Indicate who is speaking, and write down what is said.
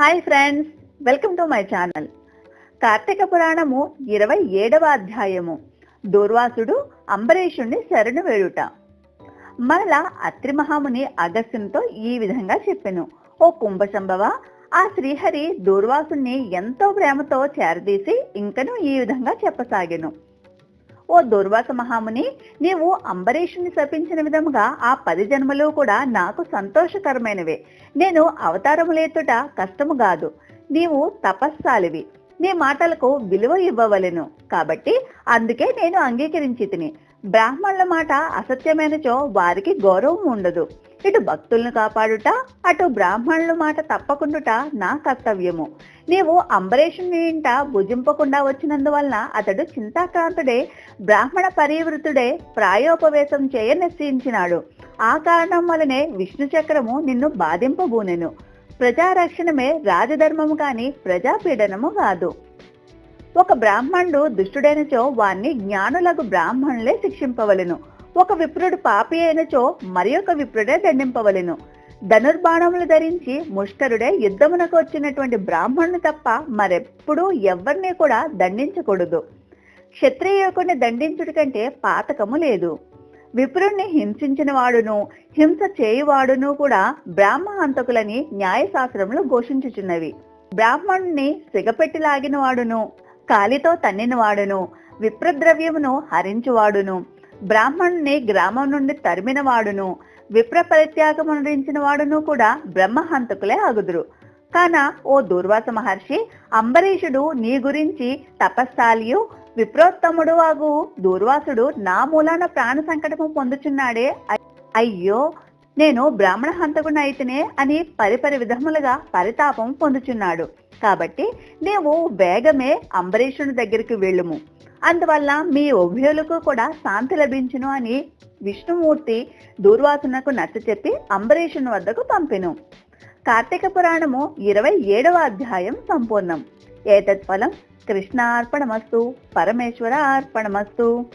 Speaker 1: Hi friends welcome to my channel Karthika Puranamu ఇరవై ఏడవ అధ్యాయము. దూర్వాసుడు అంబరీషుణ్ణి శరణు వేడుట. మరలా అత్రి మహాముని అగస్త్యునితో ఈ విధంగా చెప్పెను. ఓ కుంభసంభవ ఆ శ్రీహరి దూర్వాసుని ఎంతో ప్రేమతో చేరదీసి ఇంకను ఈ విధంగా చెప్పసాగెను. ఓ దుర్వాస మహాముని నీవు అంబరీషుని శపించిన విధముగా ఆ పది జన్మలు కూడా నాకు సంతోషకరమైనవే. నేను అవతారములేతుట కష్టము కాదు. నీవు తపస్సాలివి. నీ మాటలకు విలువ ఇవ్వవలెను. కాబట్టి అందుకే నేను అంగీకరించి తిని బ్రాహ్మణుల మాట అసత్యమైనచో వారికి గౌరవం ఉండదు. ఇటు భక్తులను కాపాడుట అటు బ్రాహ్మణుల మాట తప్పకుండుట నా కర్తవ్యము. నీవు అంబరీషుని ఇంట భుజింపకుండా వచ్చినందువలన అతడు చింతాక్రాంతుడే బ్రాహ్మణ పరివృతుడే ప్రాయోపవేశం చేయ నిశ్చయించినాడు. ఆ కారణం వలనే విష్ణు చక్రము నిన్ను బాధింపబూనెను. ప్రజారక్షణమే రాజధర్మము కాని ప్రజాపీడనము కాదు. ఒక బ్రాహ్మణుడు దుష్టుడైనచో వాణ్ణి జ్ఞానులకు బ్రాహ్మణులే శిక్షింపవలెను. ఒక విప్రుడు పాపి అయినచో మరి ఒక విప్రుడే దండింపవలెను. ధనుర్బాణములు ధరించి ముష్కరుడే యుద్ధమునకు వచ్చినటువంటి బ్రాహ్మణుని తప్ప మరెప్పుడూ ఎవరిని కూడా దండించకూడదు. క్షత్రియుకుని దండించుట కంటే పాతకము లేదు. విప్రుణ్ణి హింసించిన వాడును హింస చేయువాడును కూడా బ్రాహ్మ హంతకులని న్యాయశాస్త్రములు ఘోషించుచున్నవి. బ్రాహ్మణుణ్ణి సిగపెట్టి లాగిన వాడును కాలితో తన్నినవాడును విప్రద్రవ్యమును హరించువాడును. బ్రాహ్మణుని గ్రామం నుండి తరిమిన వాడును. విప్ర పరిత్యాగమునరించిన వాడును కూడా బ్రహ్మహంతకులే అగుదురు కాన ఓ దూర్వాస మహర్షి అంబరీషుడు నీ గురించి తపస్సాలియు విప్రోత్తముడు అగు దూర్వాసుడు నా మూలాన ప్రాణ సంకటము పొందుచున్నాడే. అయ్యో నేను బ్రాహ్మణ హంతకుని అయితేనే అని పరిపరి విధములుగా పరితాపం పొందుచున్నాడు. కాబట్టి నీవు వేగమే అంబరీషుని దగ్గరికి వెళ్ళుము. అందువల్ల మీ ఉభయులకు కూడా శాంతి లభించును అని విష్ణుమూర్తి దూర్వాసునకు నచ్చ చెప్పి అంబరీషుని వద్దకు పంపెను. కార్తీక పురాణము ఇరవై ఏడవ అధ్యాయం సంపూర్ణం. ఏతత్ ఫలం కృష్ణార్పణమస్తు పరమేశ్వర అర్పణమస్తు.